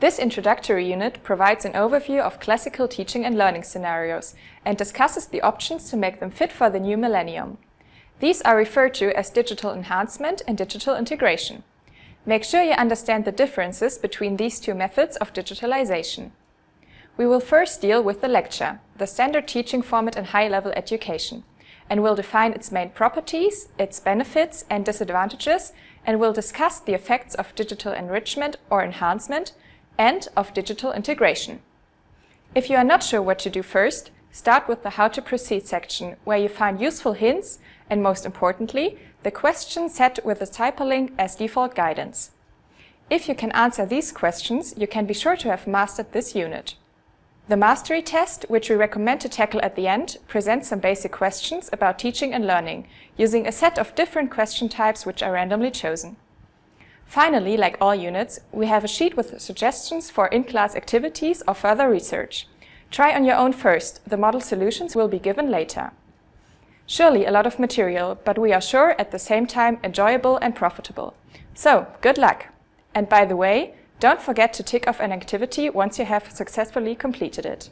This introductory unit provides an overview of classical teaching and learning scenarios and discusses the options to make them fit for the new millennium. These are referred to as digital enhancement and digital integration. Make sure you understand the differences between these two methods of digitalization. We will first deal with the lecture, the standard teaching format in high-level education, and will define its main properties, its benefits and disadvantages, and will discuss the effects of digital enrichment or enhancement and of digital integration. If you are not sure what to do first, start with the How to Proceed section, where you find useful hints and, most importantly, the question set with the hyperlink as default guidance. If you can answer these questions, you can be sure to have mastered this unit. The mastery test, which we recommend to tackle at the end, presents some basic questions about teaching and learning, using a set of different question types which are randomly chosen. Finally, like all units, we have a sheet with suggestions for in-class activities or further research. Try on your own first, the model solutions will be given later. Surely a lot of material, but we are sure at the same time enjoyable and profitable. So, good luck! And by the way, don't forget to tick off an activity once you have successfully completed it.